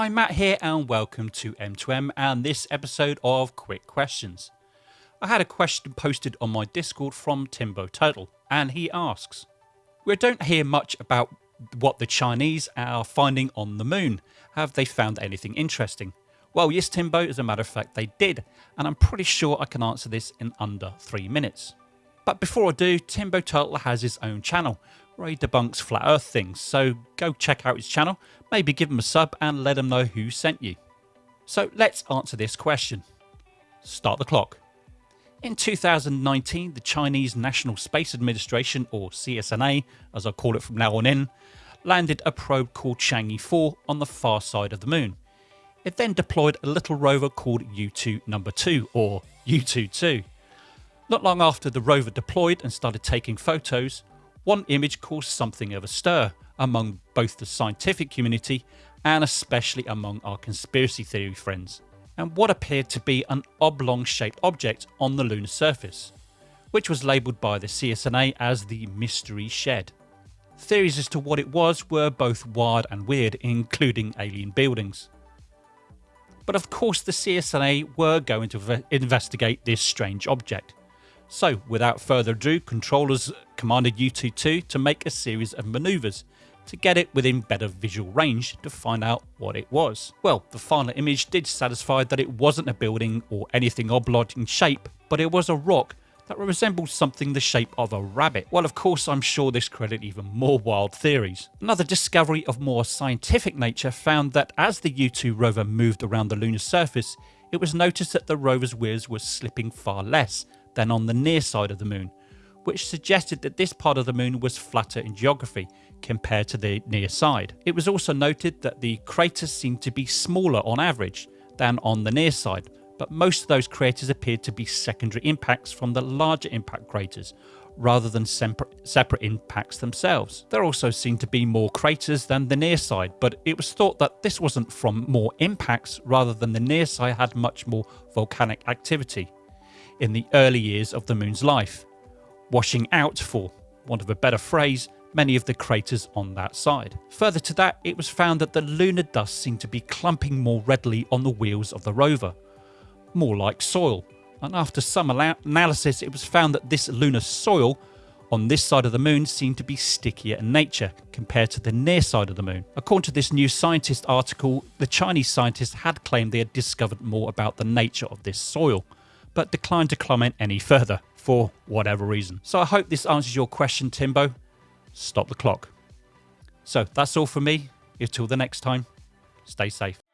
I'm Matt here and welcome to M2M and this episode of Quick Questions. I had a question posted on my Discord from Timbo Turtle and he asks, We don't hear much about what the Chinese are finding on the moon. Have they found anything interesting? Well, yes, Timbo, as a matter of fact, they did, and I'm pretty sure I can answer this in under three minutes. But before I do, Timbo Turtle has his own channel where he debunks flat earth things, so go check out his channel, maybe give him a sub and let him know who sent you. So let's answer this question. Start the clock. In 2019, the Chinese National Space Administration, or CSNA as I call it from now on in, landed a probe called Chang'e 4 on the far side of the moon. It then deployed a little rover called Yutu number 2 or Yutu-2. Not long after the rover deployed and started taking photos, one image caused something of a stir among both the scientific community and especially among our conspiracy theory friends, and what appeared to be an oblong shaped object on the lunar surface, which was labelled by the CSNA as the Mystery Shed. Theories as to what it was were both wild and weird, including alien buildings. But of course, the CSNA were going to investigate this strange object, so without further ado, controllers commanded Yutu-2 to make a series of manoeuvres to get it within better visual range to find out what it was. Well, the final image did satisfy that it wasn't a building or anything oblong in shape, but it was a rock that resembled something the shape of a rabbit. Well, of course, I'm sure this created even more wild theories. Another discovery of more scientific nature found that as the U2 rover moved around the lunar surface, it was noticed that the rover's wheels were slipping far less than on the near side of the moon, which suggested that this part of the moon was flatter in geography compared to the near side. It was also noted that the craters seemed to be smaller on average than on the near side, but most of those craters appeared to be secondary impacts from the larger impact craters rather than separate impacts themselves. There also seemed to be more craters than the near side, but it was thought that this wasn't from more impacts rather than the near side had much more volcanic activity in the early years of the moon's life, washing out, for want of a better phrase, many of the craters on that side. Further to that, it was found that the lunar dust seemed to be clumping more readily on the wheels of the rover, more like soil. And after some analysis, it was found that this lunar soil on this side of the moon seemed to be stickier in nature compared to the near side of the moon. According to this New Scientist article, the Chinese scientists had claimed they had discovered more about the nature of this soil, but declined to comment any further for whatever reason. So I hope this answers your question, Timbo. Stop the clock. So that's all from me. Until the next time, stay safe.